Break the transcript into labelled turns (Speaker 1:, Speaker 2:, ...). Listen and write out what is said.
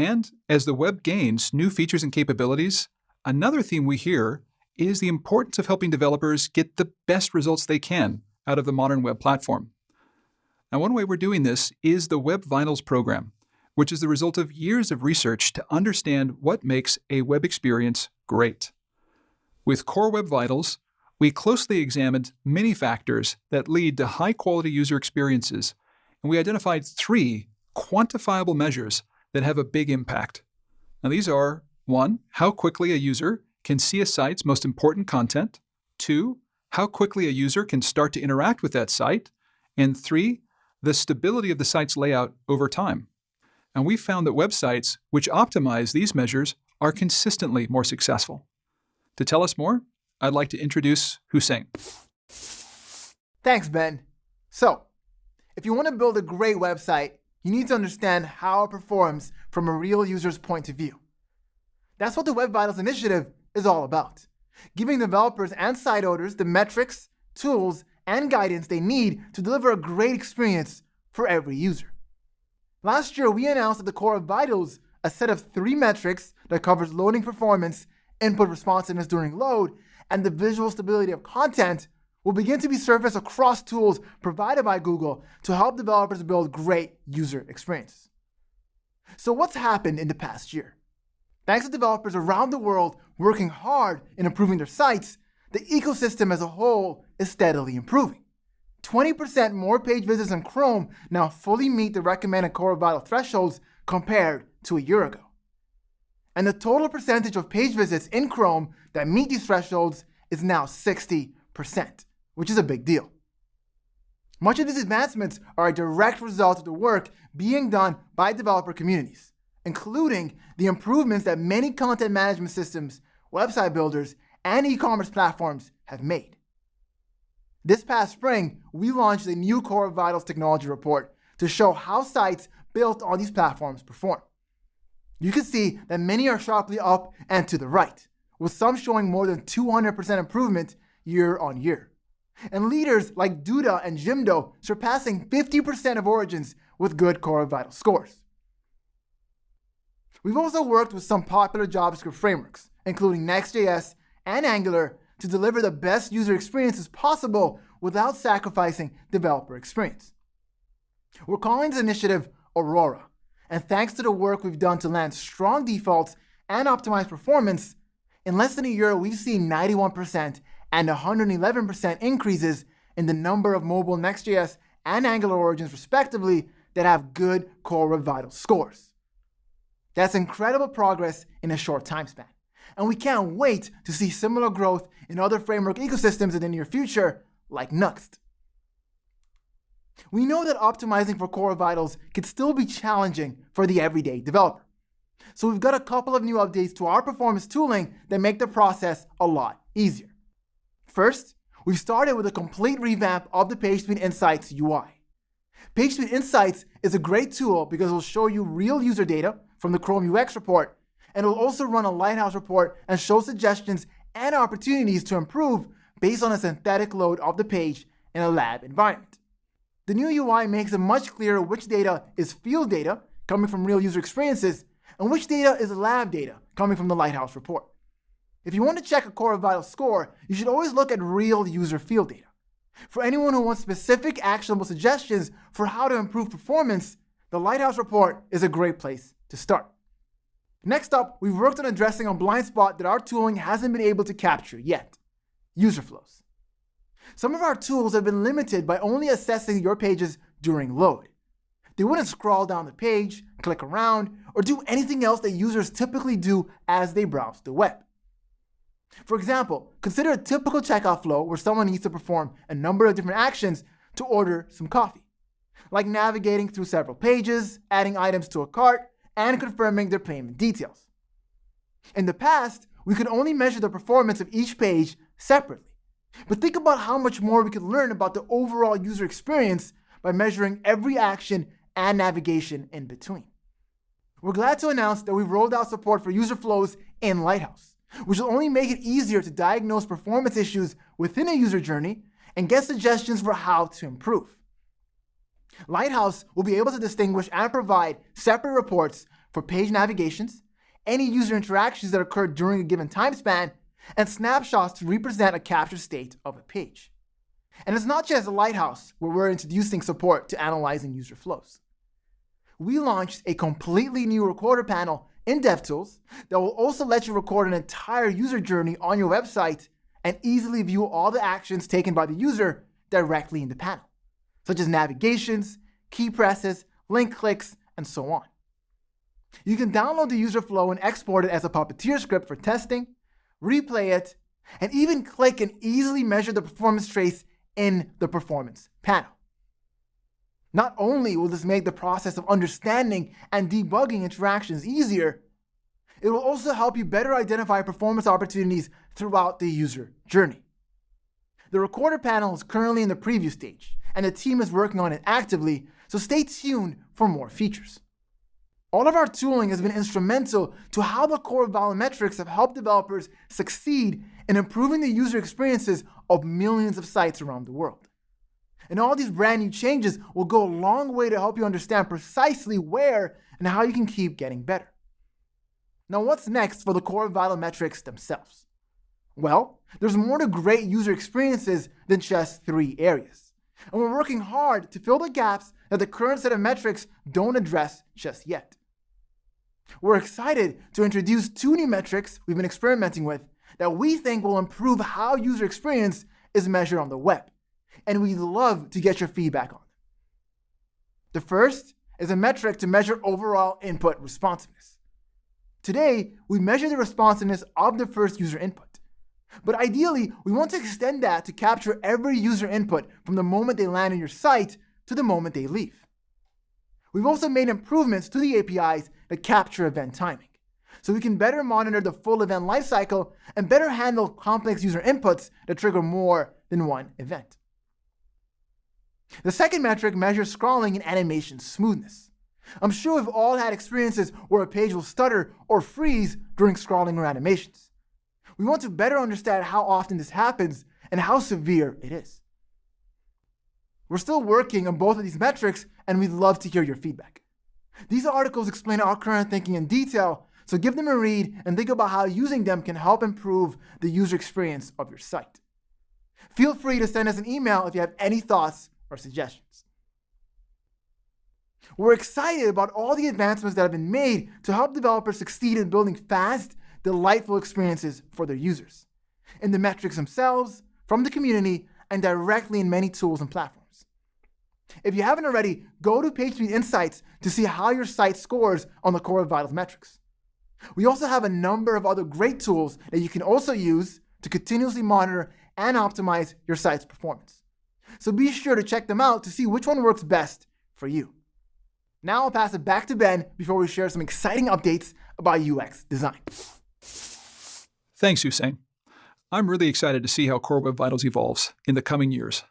Speaker 1: And as the web gains new features and capabilities, another theme we hear is the importance of helping developers get the best results they can out of the modern web platform. Now, one way we're doing this is the Web Vitals program, which is the result of years of research to understand what makes a web experience great. With Core Web Vitals, we closely examined many factors that lead to high-quality user experiences, and we identified three quantifiable measures that have a big impact. Now, these are 1. How quickly a user can see a site's most important content. 2. How quickly a user can start to interact with that site. And 3. The stability of the site's layout over time. And we found that websites which optimize these measures are consistently more successful. To tell us more, I'd like to introduce Hussein.
Speaker 2: Thanks, Ben. So, if you want to build a great website, you need to understand how it performs from a real user's point of view. That's what the Web Vitals initiative is all about, giving developers and site owners the metrics, tools, and guidance they need to deliver a great experience for every user. Last year, we announced at the Core Web Vitals a set of three metrics that covers loading performance, input responsiveness during load, and the visual stability of content will begin to be surfaced across tools provided by Google to help developers build great user experiences. So what's happened in the past year? Thanks to developers around the world working hard in improving their sites, the ecosystem as a whole is steadily improving. 20% more page visits in Chrome now fully meet the recommended Core Vital thresholds compared to a year ago. And the total percentage of page visits in Chrome that meet these thresholds is now 60%, which is a big deal. Much of these advancements are a direct result of the work being done by developer communities, including the improvements that many content management systems, website builders, and e-commerce platforms have made. This past spring, we launched a new Core Vitals technology report to show how sites built on these platforms perform. You can see that many are sharply up and to the right, with some showing more than 200% improvement year on year. And leaders like Duda and Jimdo surpassing 50% of origins with good Core Vital scores. We've also worked with some popular JavaScript frameworks, including Next.js and Angular, to deliver the best user experiences possible without sacrificing developer experience. We're calling this initiative Aurora, and thanks to the work we've done to land strong defaults and optimize performance, in less than a year, we've seen 91% and 111% increases in the number of mobile Next.js and Angular origins, respectively, that have good Core Vital scores. That's incredible progress in a short time span. And we can't wait to see similar growth in other framework ecosystems in the near future, like Nuxt. We know that optimizing for core vitals can still be challenging for the everyday developer. So we've got a couple of new updates to our performance tooling that make the process a lot easier. First, we've started with a complete revamp of the PageSpeed Insights UI. PageSpeed Insights is a great tool because it'll show you real user data from the Chrome UX report, and it'll also run a Lighthouse report and show suggestions and opportunities to improve based on a synthetic load of the page in a lab environment. The new UI makes it much clearer which data is field data, coming from real user experiences, and which data is lab data, coming from the Lighthouse report. If you want to check a Core Vital score, you should always look at real user field data. For anyone who wants specific actionable suggestions for how to improve performance, the Lighthouse report is a great place to start. Next up, we've worked on addressing a blind spot that our tooling hasn't been able to capture yet, user flows. Some of our tools have been limited by only assessing your pages during load. They wouldn't scroll down the page, click around, or do anything else that users typically do as they browse the web. For example, consider a typical checkout flow where someone needs to perform a number of different actions to order some coffee, like navigating through several pages, adding items to a cart, and confirming their payment details. In the past, we could only measure the performance of each page separately. But think about how much more we could learn about the overall user experience by measuring every action and navigation in between. We're glad to announce that we've rolled out support for user flows in Lighthouse, which will only make it easier to diagnose performance issues within a user journey and get suggestions for how to improve. Lighthouse will be able to distinguish and provide separate reports for page navigations, any user interactions that occur during a given time span, and snapshots to represent a captured state of a page. And it's not just Lighthouse where we're introducing support to analyzing user flows. We launched a completely new recorder panel in DevTools that will also let you record an entire user journey on your website and easily view all the actions taken by the user directly in the panel, such as navigations, key presses, link clicks, and so on. You can download the user flow and export it as a Puppeteer script for testing, replay it, and even click and easily measure the performance trace in the performance panel. Not only will this make the process of understanding and debugging interactions easier, it will also help you better identify performance opportunities throughout the user journey. The recorder panel is currently in the preview stage, and the team is working on it actively, so stay tuned for more features. All of our tooling has been instrumental to how the core of metrics have helped developers succeed in improving the user experiences of millions of sites around the world. And all these brand new changes will go a long way to help you understand precisely where and how you can keep getting better. Now, what's next for the core vital metrics themselves? Well, there's more to great user experiences than just three areas. And we're working hard to fill the gaps that the current set of metrics don't address just yet. We're excited to introduce two new metrics we've been experimenting with that we think will improve how user experience is measured on the web. And we'd love to get your feedback on them. The first is a metric to measure overall input responsiveness. Today, we measure the responsiveness of the first user input. But ideally, we want to extend that to capture every user input from the moment they land on your site to the moment they leave. We've also made improvements to the APIs that capture event timing, so we can better monitor the full event lifecycle and better handle complex user inputs that trigger more than one event. The second metric measures scrolling and animation smoothness. I'm sure we've all had experiences where a page will stutter or freeze during scrolling or animations. We want to better understand how often this happens and how severe it is. We're still working on both of these metrics, and we'd love to hear your feedback. These articles explain our current thinking in detail, so give them a read and think about how using them can help improve the user experience of your site. Feel free to send us an email if you have any thoughts or suggestions. We're excited about all the advancements that have been made to help developers succeed in building fast, delightful experiences for their users, in the metrics themselves, from the community, and directly in many tools and platforms. If you haven't already, go to PageSpeed Insights to see how your site scores on the Core Web Vitals metrics. We also have a number of other great tools that you can also use to continuously monitor and optimize your site's performance. So be sure to check them out to see which one works best for you. Now I'll pass it back to Ben before we share some exciting updates about UX design.
Speaker 1: Thanks, Hussein. I'm really excited to see how Core Web Vitals evolves in the coming years.